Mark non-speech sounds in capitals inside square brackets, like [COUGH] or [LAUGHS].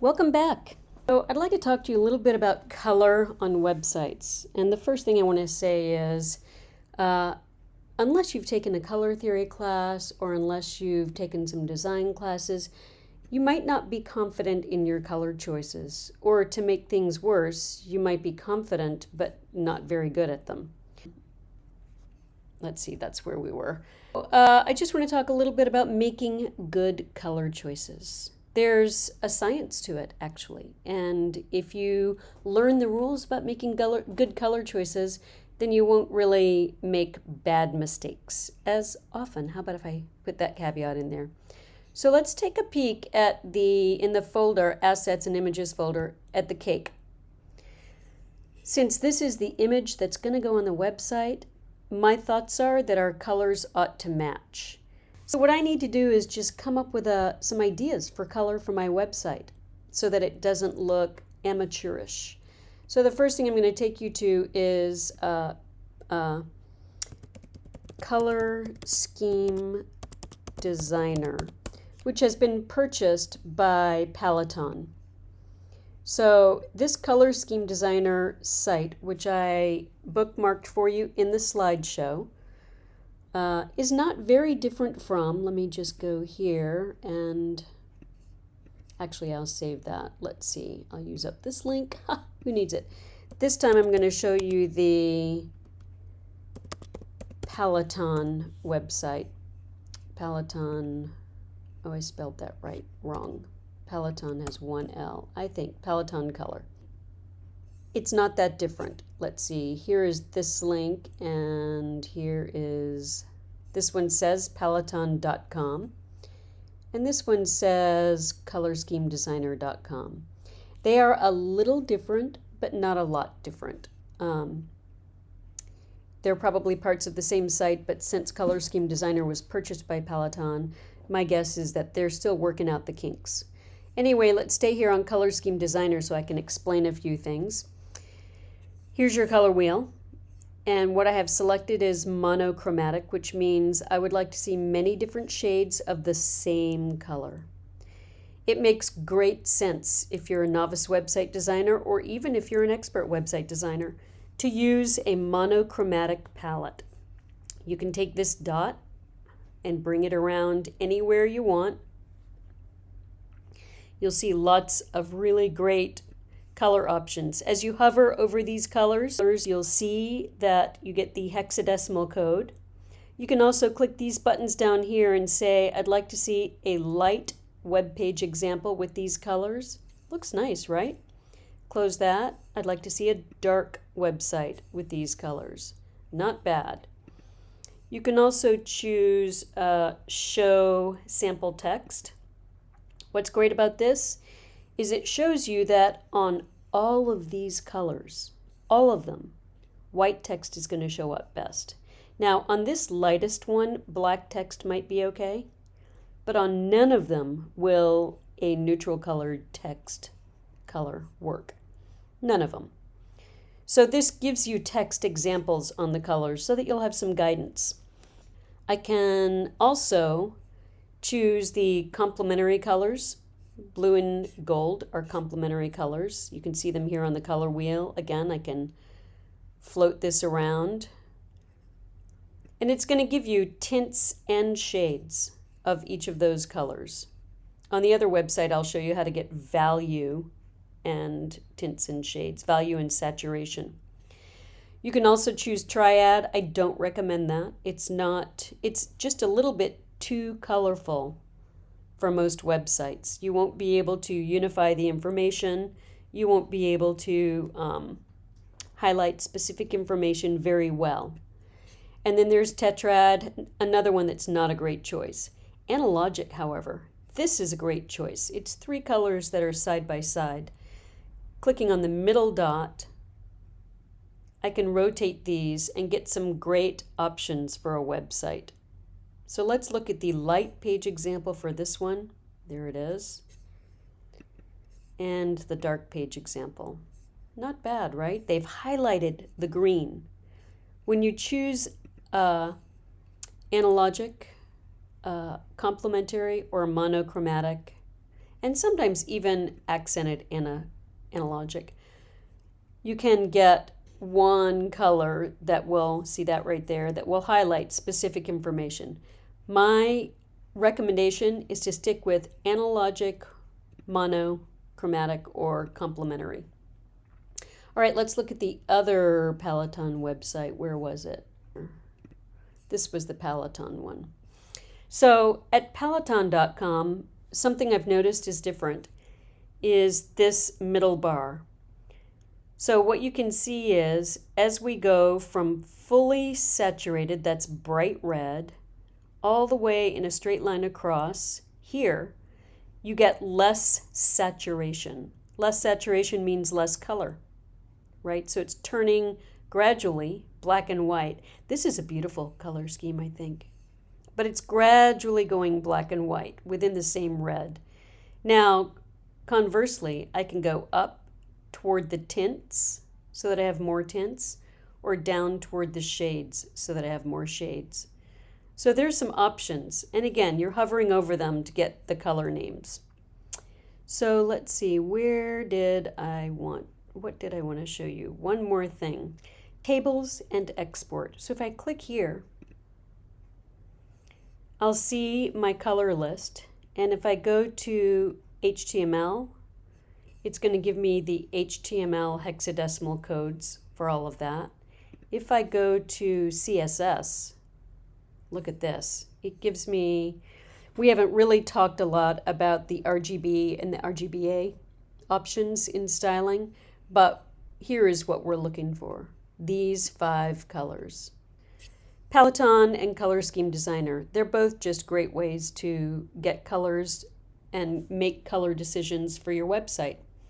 Welcome back. So I'd like to talk to you a little bit about color on websites. And the first thing I want to say is, uh, unless you've taken a color theory class or unless you've taken some design classes, you might not be confident in your color choices. Or to make things worse, you might be confident but not very good at them. Let's see, that's where we were. Uh, I just want to talk a little bit about making good color choices. There's a science to it, actually. And if you learn the rules about making good color choices, then you won't really make bad mistakes as often. How about if I put that caveat in there? So let's take a peek at the, in the folder, Assets and Images folder, at the cake. Since this is the image that's going to go on the website, my thoughts are that our colors ought to match. So what I need to do is just come up with a, uh, some ideas for color for my website so that it doesn't look amateurish. So the first thing I'm going to take you to is uh, uh, Color Scheme Designer, which has been purchased by Paletton. So this Color Scheme Designer site, which I bookmarked for you in the slideshow, uh, is not very different from, let me just go here and actually I'll save that. Let's see, I'll use up this link. [LAUGHS] Who needs it? This time I'm going to show you the Paletton website. Paletton, oh I spelled that right, wrong. Paletton has one L, I think, Paletton color. It's not that different. Let's see, here is this link and here is, this one says paletton.com and this one says colorschemedesigner.com. They are a little different, but not a lot different. Um, they're probably parts of the same site, but since Color Scheme Designer was purchased by Paletton, my guess is that they're still working out the kinks. Anyway, let's stay here on Color Scheme Designer so I can explain a few things. Here's your color wheel. And what I have selected is monochromatic, which means I would like to see many different shades of the same color. It makes great sense if you're a novice website designer or even if you're an expert website designer to use a monochromatic palette. You can take this dot and bring it around anywhere you want. You'll see lots of really great color options. As you hover over these colors, you'll see that you get the hexadecimal code. You can also click these buttons down here and say, I'd like to see a light web page example with these colors. Looks nice, right? Close that. I'd like to see a dark website with these colors. Not bad. You can also choose uh, show sample text. What's great about this is it shows you that on all of these colors, all of them, white text is going to show up best. Now on this lightest one, black text might be okay but on none of them will a neutral colored text color work. None of them. So this gives you text examples on the colors so that you'll have some guidance. I can also choose the complementary colors. Blue and gold are complementary colors. You can see them here on the color wheel. Again, I can float this around. And it's going to give you tints and shades of each of those colors. On the other website, I'll show you how to get value and tints and shades, value and saturation. You can also choose triad. I don't recommend that. It's not, it's just a little bit too colorful for most websites. You won't be able to unify the information. You won't be able to um, highlight specific information very well. And then there's tetrad, another one that's not a great choice. Analogic, however, this is a great choice. It's three colors that are side by side. Clicking on the middle dot, I can rotate these and get some great options for a website. So let's look at the light page example for this one. There it is. And the dark page example. Not bad, right? They've highlighted the green. When you choose uh, analogic, uh, complementary or monochromatic, and sometimes even accented ana analogic. You can get one color that will, see that right there, that will highlight specific information. My recommendation is to stick with analogic, monochromatic, or complementary. All right, let's look at the other Paletton website. Where was it? This was the Paletton one. So at paletton.com, something I've noticed is different is this middle bar. So what you can see is as we go from fully saturated, that's bright red, all the way in a straight line across here, you get less saturation. Less saturation means less color, right? So it's turning gradually black and white. This is a beautiful color scheme, I think. But it's gradually going black and white within the same red. Now, conversely, I can go up toward the tints so that I have more tints, or down toward the shades so that I have more shades. So there's some options. And again, you're hovering over them to get the color names. So let's see, where did I want, what did I want to show you? One more thing, tables and export. So if I click here, I'll see my color list. And if I go to HTML, it's going to give me the HTML hexadecimal codes for all of that. If I go to CSS, look at this. It gives me, we haven't really talked a lot about the RGB and the RGBA options in styling, but here is what we're looking for. These five colors. Paletton and Color Scheme Designer, they're both just great ways to get colors and make color decisions for your website.